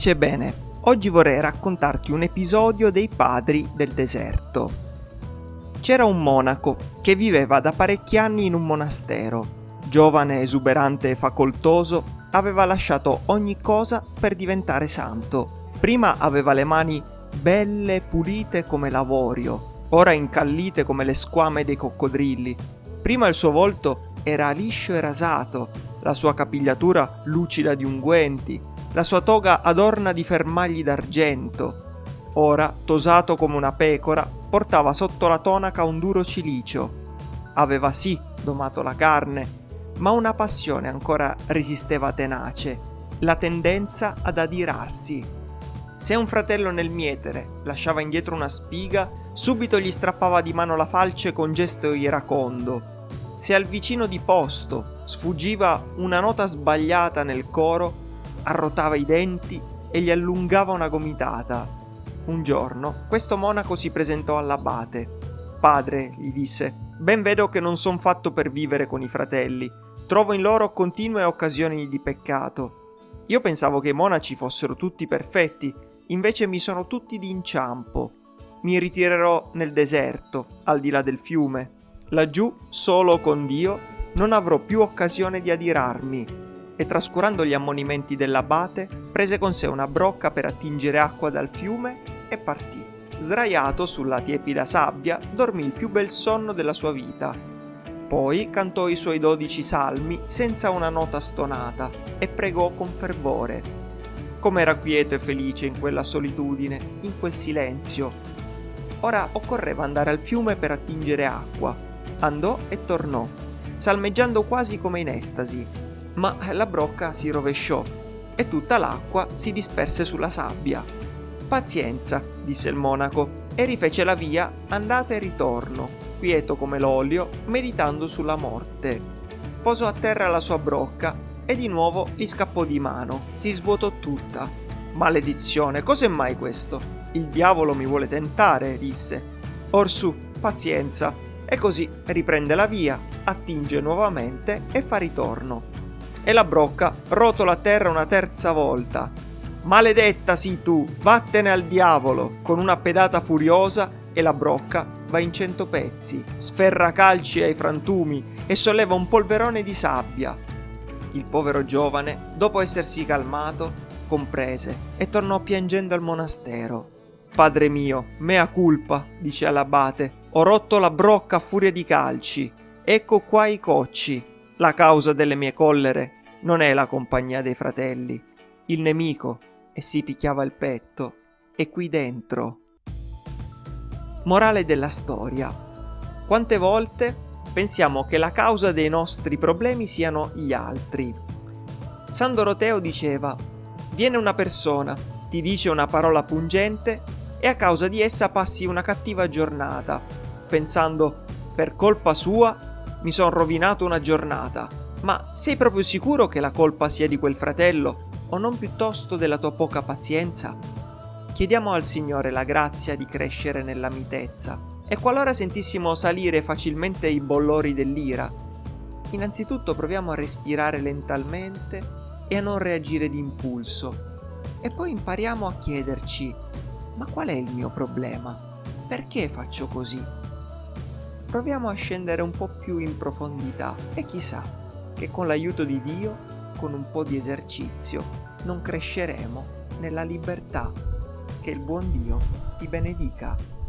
Pace e bene, oggi vorrei raccontarti un episodio dei padri del deserto. C'era un monaco che viveva da parecchi anni in un monastero. Giovane, esuberante e facoltoso, aveva lasciato ogni cosa per diventare santo. Prima aveva le mani belle e pulite come l'avorio, ora incallite come le squame dei coccodrilli. Prima il suo volto era liscio e rasato, la sua capigliatura lucida di unguenti, la sua toga adorna di fermagli d'argento. Ora, tosato come una pecora, portava sotto la tonaca un duro cilicio. Aveva sì domato la carne, ma una passione ancora resisteva tenace, la tendenza ad adirarsi. Se un fratello nel mietere lasciava indietro una spiga, subito gli strappava di mano la falce con gesto iracondo. Se al vicino di posto sfuggiva una nota sbagliata nel coro, arrotava i denti e gli allungava una gomitata. Un giorno questo monaco si presentò all'abate. Padre, gli disse, ben vedo che non son fatto per vivere con i fratelli. Trovo in loro continue occasioni di peccato. Io pensavo che i monaci fossero tutti perfetti, invece mi sono tutti d'inciampo. Mi ritirerò nel deserto, al di là del fiume. Laggiù, solo con Dio, non avrò più occasione di adirarmi e trascurando gli ammonimenti dell'abate, prese con sé una brocca per attingere acqua dal fiume e partì. Sdraiato sulla tiepida sabbia, dormì il più bel sonno della sua vita. Poi cantò i suoi dodici salmi senza una nota stonata e pregò con fervore. Com'era quieto e felice in quella solitudine, in quel silenzio. Ora occorreva andare al fiume per attingere acqua. Andò e tornò, salmeggiando quasi come in estasi, ma la brocca si rovesciò e tutta l'acqua si disperse sulla sabbia. Pazienza, disse il monaco, e rifece la via andata e ritorno, quieto come l'olio, meditando sulla morte. Posò a terra la sua brocca e di nuovo gli scappò di mano. Si svuotò tutta. Maledizione, cos'è mai questo? Il diavolo mi vuole tentare, disse. Orsù, pazienza. E così riprende la via, attinge nuovamente e fa ritorno e la brocca rotola a terra una terza volta. Maledetta sii tu, vattene al diavolo! Con una pedata furiosa e la brocca va in cento pezzi, sferra calci ai frantumi e solleva un polverone di sabbia. Il povero giovane, dopo essersi calmato, comprese e tornò piangendo al monastero. Padre mio, mea culpa, dice all'abate, ho rotto la brocca a furia di calci. Ecco qua i cocci. La causa delle mie collere non è la compagnia dei fratelli. Il nemico, e si picchiava il petto, è qui dentro. Morale della storia. Quante volte pensiamo che la causa dei nostri problemi siano gli altri? San Doroteo diceva, viene una persona, ti dice una parola pungente e a causa di essa passi una cattiva giornata, pensando, per colpa sua mi son rovinato una giornata. Ma sei proprio sicuro che la colpa sia di quel fratello o non piuttosto della tua poca pazienza? Chiediamo al Signore la grazia di crescere nella mitezza e qualora sentissimo salire facilmente i bollori dell'ira, innanzitutto proviamo a respirare lentamente e a non reagire d'impulso e poi impariamo a chiederci ma qual è il mio problema? Perché faccio così? Proviamo a scendere un po' più in profondità e chissà che con l'aiuto di Dio, con un po' di esercizio, non cresceremo nella libertà. Che il buon Dio ti benedica.